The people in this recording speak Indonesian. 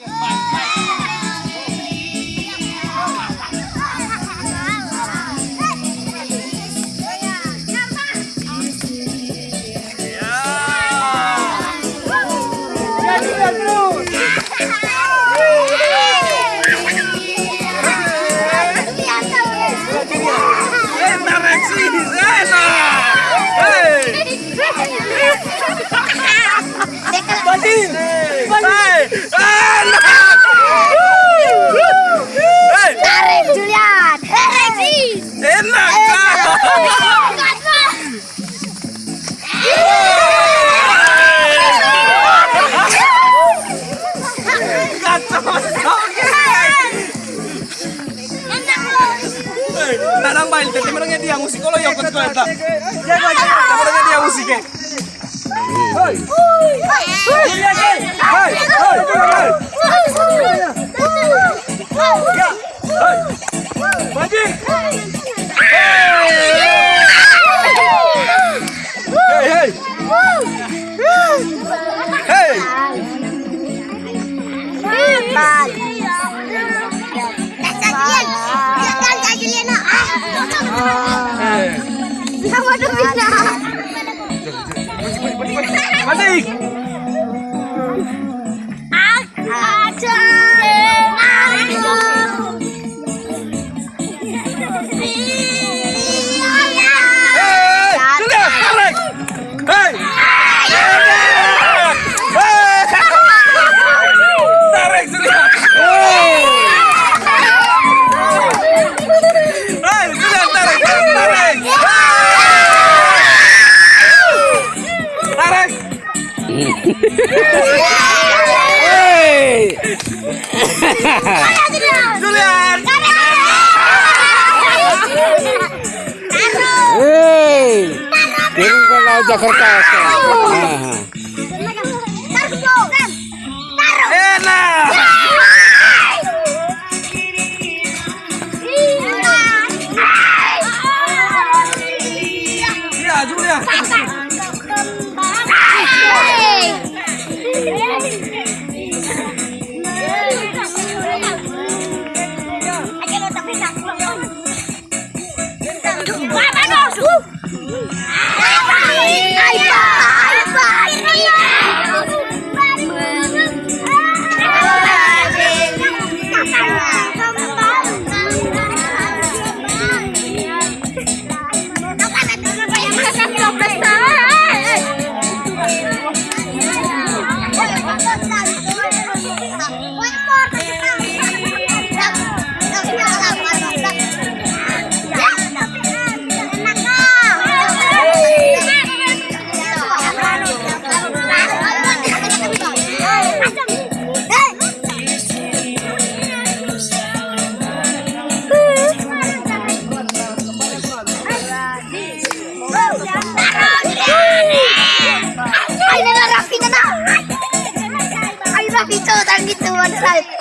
Yeah. Tanang bail, tadi mereka dia musik. Kalau yang kau tak. Mereka dia musiknya. Hei, hei, Baji. Hei, Julian. Hei, kirim ke Jakarta. Nah. Enak. Ya, Julian. tapi kau tak gitu one side